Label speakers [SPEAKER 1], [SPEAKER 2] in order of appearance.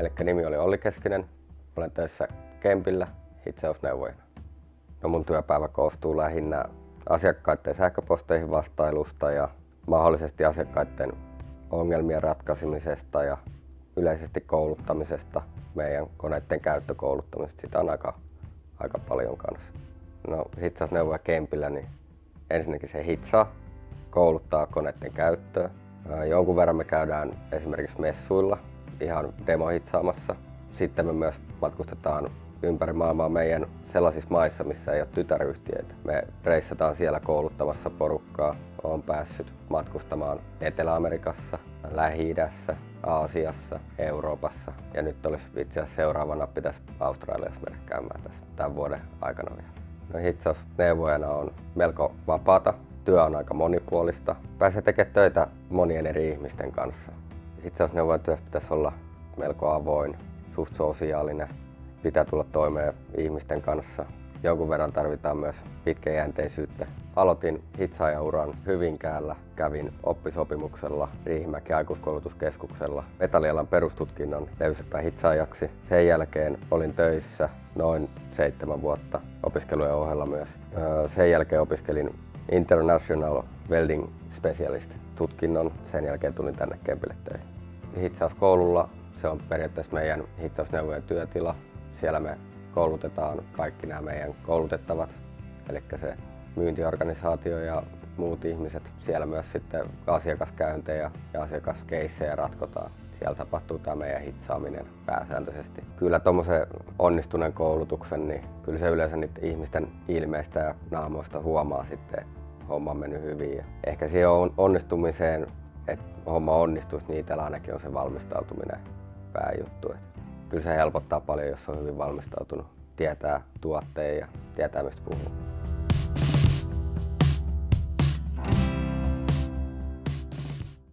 [SPEAKER 1] Eli nimi oli Olli Keskinen. Olen töissä Kempillä hitsausneuvojana. No mun työpäivä koostuu lähinnä asiakkaiden sähköposteihin vastailusta ja mahdollisesti asiakkaiden ongelmien ratkaisemisesta ja yleisesti kouluttamisesta, meidän koneiden käyttökouluttamisesta. Sitä on aika, aika paljon kanssa. No hitsausneuvoja Kempillä, niin ensinnäkin se hitsaa, kouluttaa koneiden käyttöä. Jonkun verran me käydään esimerkiksi messuilla ihan demohitsaamassa. Sitten me myös matkustetaan ympäri maailmaa meidän sellaisissa maissa, missä ei ole tytäryhtiöitä. Me reissataan siellä kouluttamassa porukkaa. Olen päässyt matkustamaan Etelä-Amerikassa, Lähi-idässä, Aasiassa, Euroopassa ja nyt olisi itse asiassa seuraavana pitäisi Australiassa mennä käymään tässä tämän vuoden aikana vielä. No hitsausneuvojana on melko vapaata. Työ on aika monipuolista. Pääsee tekemään töitä monien eri ihmisten kanssa. Hitsausneuvojan työssä pitäisi olla melko avoin, suht sosiaalinen, pitää tulla toimeen ihmisten kanssa. Jonkun verran tarvitaan myös pitkäjänteisyyttä. Aloitin hitsaajanuran Hyvinkäällä, kävin oppisopimuksella Riihimäki aikuiskoulutuskeskuksella metallialan perustutkinnon löysäpää hitsaajaksi. Sen jälkeen olin töissä noin seitsemän vuotta opiskelujen ohella myös. Sen jälkeen opiskelin International Welding Specialist tutkinnon. Sen jälkeen tulin tänne Kempille töihin. Hitsauskoululla se on periaatteessa meidän hitsausneuvojen työtila. Siellä me koulutetaan kaikki nämä meidän koulutettavat, eli se myyntiorganisaatio ja muut ihmiset. Siellä myös sitten asiakaskäyntejä ja asiakaskeissejä ratkotaan. Siellä tapahtuu tämä meidän hitsaaminen pääsääntöisesti. Kyllä tuommoisen onnistuneen koulutuksen, niin kyllä se yleensä niiden ihmisten ilmeistä ja naamoista huomaa sitten, että homma on mennyt hyvin. Ja ehkä siihen onnistumiseen, että homma onnistuisi, niin itsellä ainakin on se valmistautuminen pääjuttu. Että kyllä se helpottaa paljon, jos on hyvin valmistautunut, tietää tuotteen ja tietää mistä puhuu.